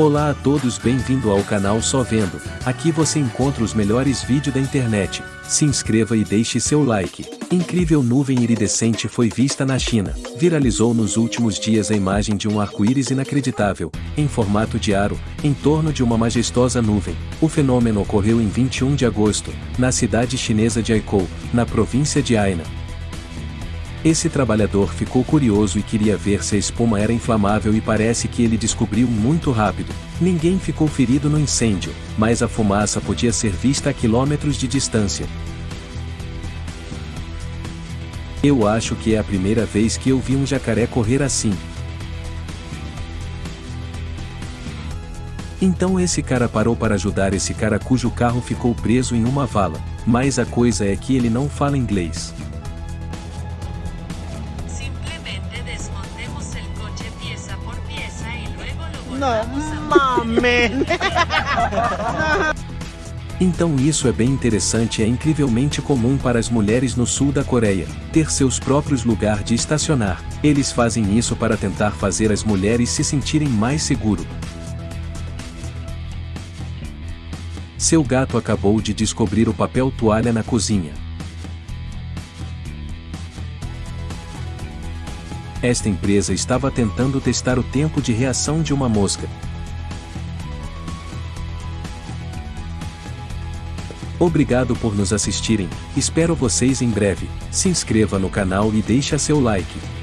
Olá a todos bem-vindo ao canal Só Vendo, aqui você encontra os melhores vídeos da internet, se inscreva e deixe seu like. Incrível nuvem iridescente foi vista na China, viralizou nos últimos dias a imagem de um arco-íris inacreditável, em formato de aro, em torno de uma majestosa nuvem. O fenômeno ocorreu em 21 de agosto, na cidade chinesa de Aikou, na província de Hainan. Esse trabalhador ficou curioso e queria ver se a espuma era inflamável e parece que ele descobriu muito rápido. Ninguém ficou ferido no incêndio, mas a fumaça podia ser vista a quilômetros de distância. Eu acho que é a primeira vez que eu vi um jacaré correr assim. Então esse cara parou para ajudar esse cara cujo carro ficou preso em uma vala, mas a coisa é que ele não fala inglês. Mames. Então isso é bem interessante e é incrivelmente comum para as mulheres no sul da Coreia, ter seus próprios lugares de estacionar. Eles fazem isso para tentar fazer as mulheres se sentirem mais seguro. Seu gato acabou de descobrir o papel toalha na cozinha. Esta empresa estava tentando testar o tempo de reação de uma mosca. Obrigado por nos assistirem, espero vocês em breve, se inscreva no canal e deixe seu like.